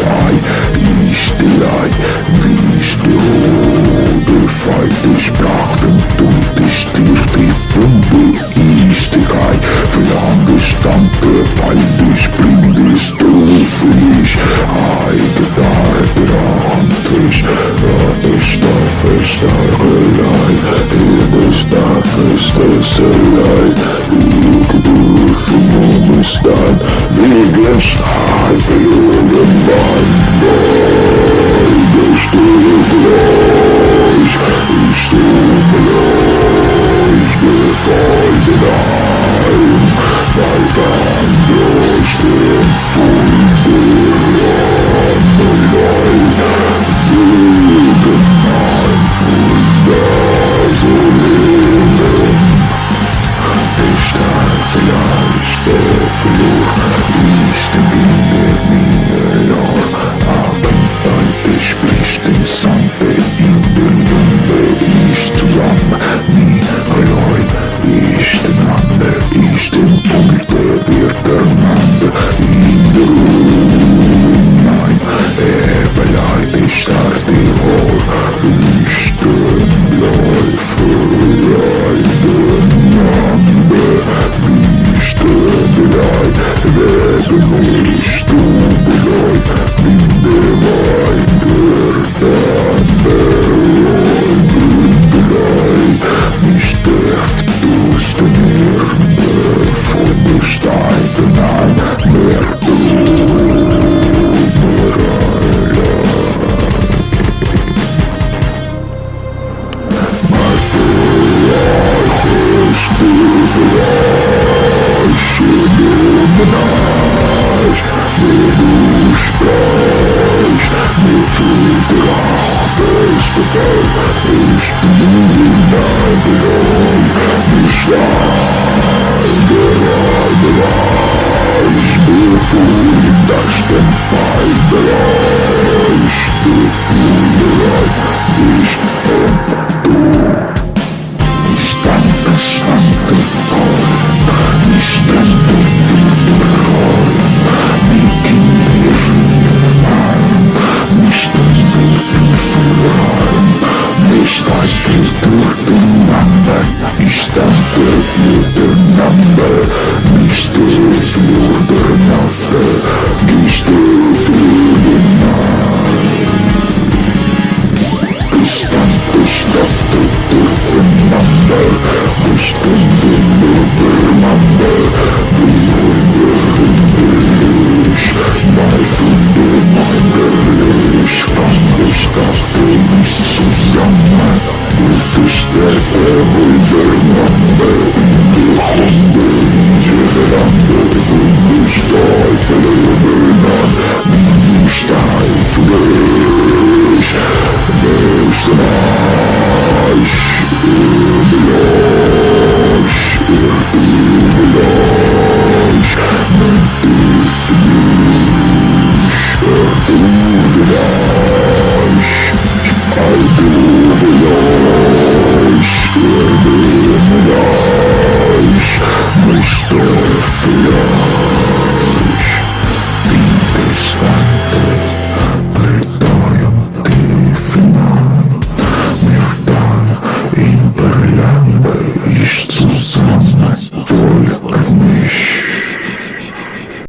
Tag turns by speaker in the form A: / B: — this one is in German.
A: sei, ist der, ist der befeite Sprachen und die Funde ist der, für angestammte Beide springende Strophe ist, eigener Drachentisch, ist der Verstärkelei, ist der Festesselei, ich dürfen um es dann wegen Stahl verloren. Sorry. Before the dust and fight the law certain number is the filter number, Mr. Filter number, Mr. Understand Don't fear.